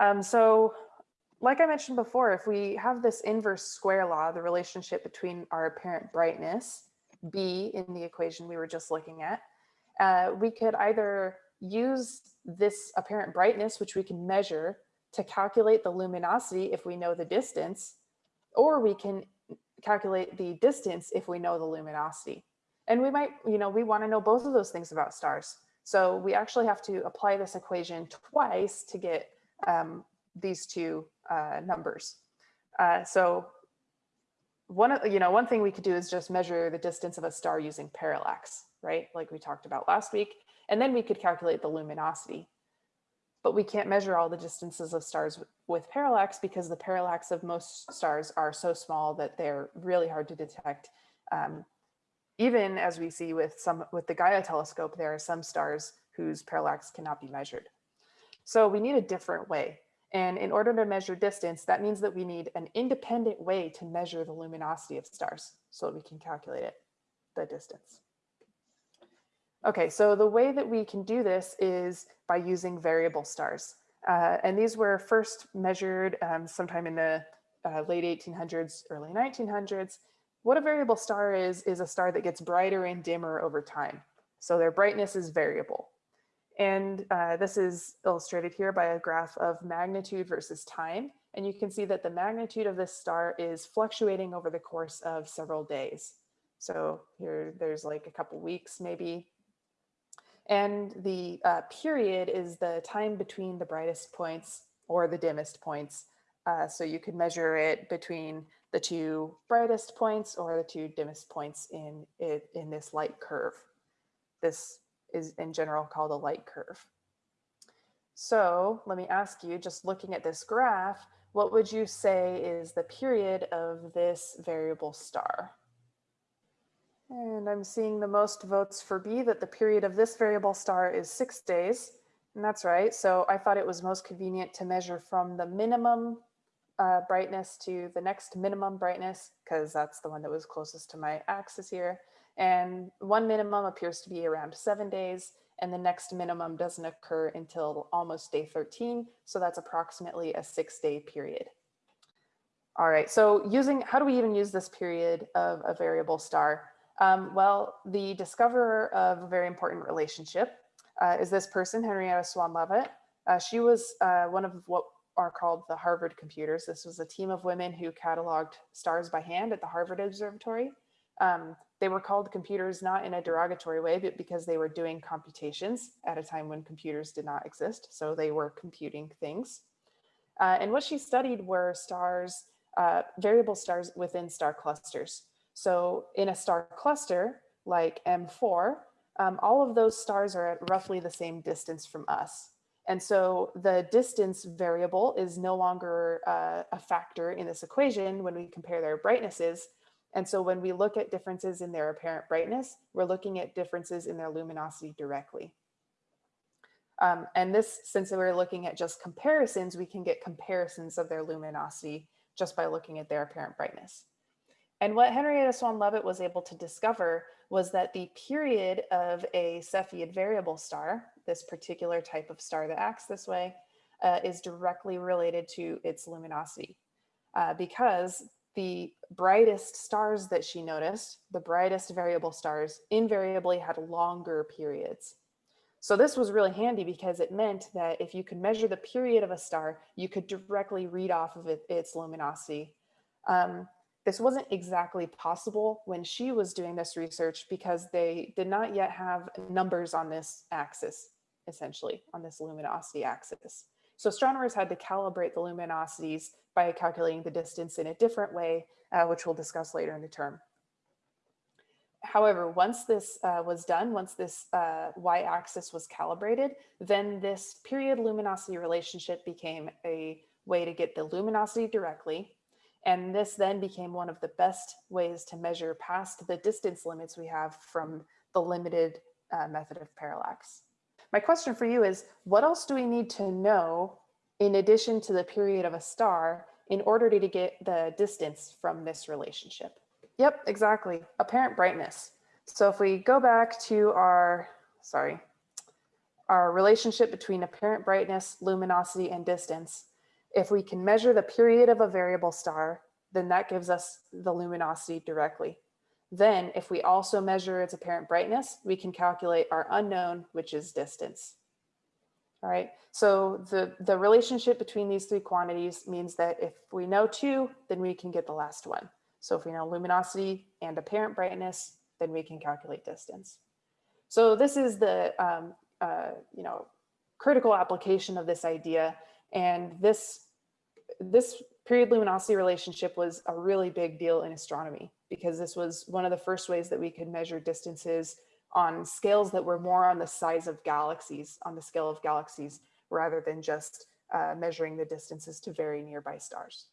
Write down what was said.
Um, so like I mentioned before, if we have this inverse square law, the relationship between our apparent brightness, B in the equation we were just looking at, uh, we could either use this apparent brightness, which we can measure to calculate the luminosity if we know the distance, or we can calculate the distance if we know the luminosity. And we might, you know, we want to know both of those things about stars. So we actually have to apply this equation twice to get um, these two uh, numbers. Uh, so one, of you know, one thing we could do is just measure the distance of a star using parallax, right? Like we talked about last week. And then we could calculate the luminosity. But we can't measure all the distances of stars with parallax because the parallax of most stars are so small that they're really hard to detect. Um, even as we see with some with the Gaia telescope, there are some stars whose parallax cannot be measured. So we need a different way. And in order to measure distance, that means that we need an independent way to measure the luminosity of stars so that we can calculate it, the distance. Okay, so the way that we can do this is by using variable stars. Uh, and these were first measured um, sometime in the uh, late 1800s, early 1900s. What a variable star is, is a star that gets brighter and dimmer over time. So their brightness is variable. And uh, this is illustrated here by a graph of magnitude versus time. And you can see that the magnitude of this star is fluctuating over the course of several days. So here there's like a couple weeks maybe. And the uh, period is the time between the brightest points or the dimmest points. Uh, so you could measure it between the two brightest points or the two dimmest points in, it, in this light curve. This is in general called a light curve. So let me ask you, just looking at this graph, what would you say is the period of this variable star? And I'm seeing the most votes for B that the period of this variable star is six days. And that's right. So I thought it was most convenient to measure from the minimum uh, brightness to the next minimum brightness, because that's the one that was closest to my axis here. And one minimum appears to be around seven days and the next minimum doesn't occur until almost day 13. So that's approximately a six day period. All right, so using, how do we even use this period of a variable star? Um, well, the discoverer of a very important relationship uh, is this person, Henrietta Swan Leavitt. Uh, she was uh, one of what are called the Harvard computers. This was a team of women who cataloged stars by hand at the Harvard Observatory. Um, they were called computers not in a derogatory way, but because they were doing computations at a time when computers did not exist. So they were computing things. Uh, and what she studied were stars, uh, variable stars within star clusters. So in a star cluster like M4, um, all of those stars are at roughly the same distance from us. And so the distance variable is no longer uh, a factor in this equation when we compare their brightnesses, and so when we look at differences in their apparent brightness, we're looking at differences in their luminosity directly. Um, and this, since we're looking at just comparisons, we can get comparisons of their luminosity just by looking at their apparent brightness. And what Henrietta Swan Leavitt was able to discover was that the period of a Cepheid variable star, this particular type of star that acts this way, uh, is directly related to its luminosity. Uh, because the brightest stars that she noticed, the brightest variable stars, invariably had longer periods. So this was really handy because it meant that if you could measure the period of a star, you could directly read off of it, its luminosity. Um, this wasn't exactly possible when she was doing this research because they did not yet have numbers on this axis, essentially, on this luminosity axis. So astronomers had to calibrate the luminosities by calculating the distance in a different way, uh, which we'll discuss later in the term. However, once this uh, was done, once this uh, y-axis was calibrated, then this period luminosity relationship became a way to get the luminosity directly. And this then became one of the best ways to measure past the distance limits we have from the limited uh, method of parallax. My question for you is, what else do we need to know in addition to the period of a star in order to get the distance from this relationship? Yep, exactly, apparent brightness. So if we go back to our, sorry, our relationship between apparent brightness, luminosity, and distance, if we can measure the period of a variable star, then that gives us the luminosity directly. Then if we also measure its apparent brightness, we can calculate our unknown, which is distance. All right, so the, the relationship between these three quantities means that if we know two, then we can get the last one. So if we know luminosity and apparent brightness, then we can calculate distance. So this is the, um, uh, you know, critical application of this idea. And this, this period luminosity relationship was a really big deal in astronomy because this was one of the first ways that we could measure distances on scales that were more on the size of galaxies, on the scale of galaxies, rather than just uh, measuring the distances to very nearby stars.